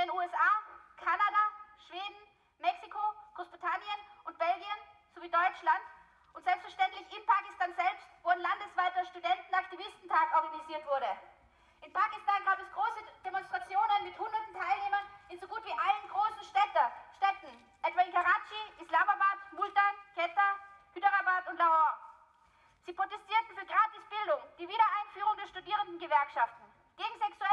den USA, Kanada, Schweden, Mexiko, Großbritannien und Belgien sowie Deutschland und selbstverständlich in Pakistan selbst, wo ein landesweiter Studentenaktivistentag organisiert wurde. In Pakistan gab es große Demonstrationen mit hunderten Teilnehmern in so gut wie allen großen Städte, Städten, etwa in Karachi, Islamabad, Multan, Quetta, Hyderabad und Lahore. Sie protestierten für Gratisbildung, die Wiedereinführung der Studierendengewerkschaften, gegen sexuelle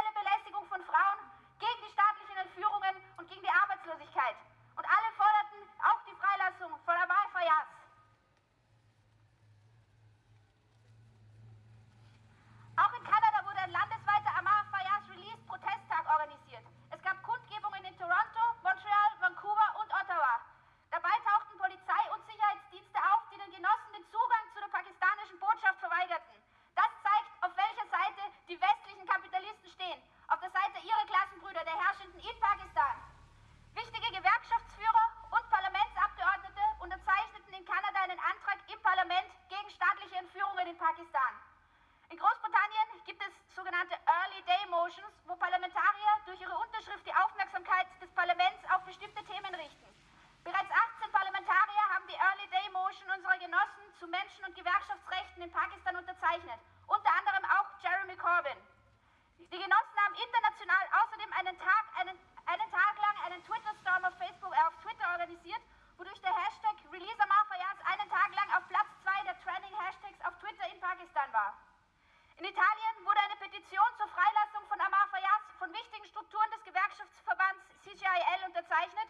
In Italien wurde eine Petition zur Freilassung von Amar Fayaz von wichtigen Strukturen des Gewerkschaftsverbands CGIL unterzeichnet.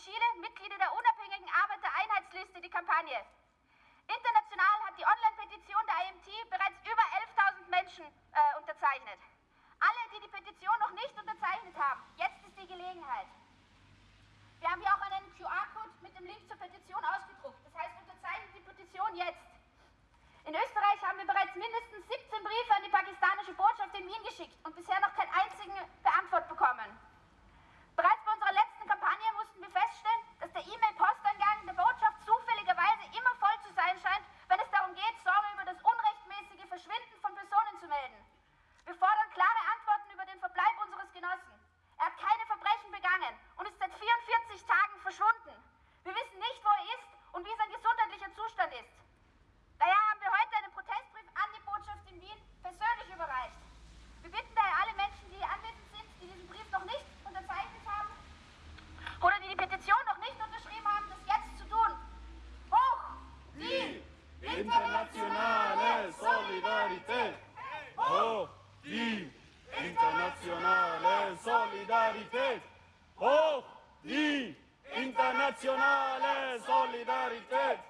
Chile Mitglieder der unabhängigen Arbeitereinheitsliste die Kampagne. International hat die Online-Petition der IMT bereits über 11.000 Menschen äh, unterzeichnet. Alle, die die Petition noch nicht unterzeichnet haben, jetzt ist die Gelegenheit. Wir haben hier auch einen QR-Code mit dem Link zur Petition ausgedruckt. Das heißt, unterzeichnet die Petition jetzt. In Österreich Internazionale Solidarité! Oh, di! Internazionale Solidarité! Oh, di! Internazionale Solidarité!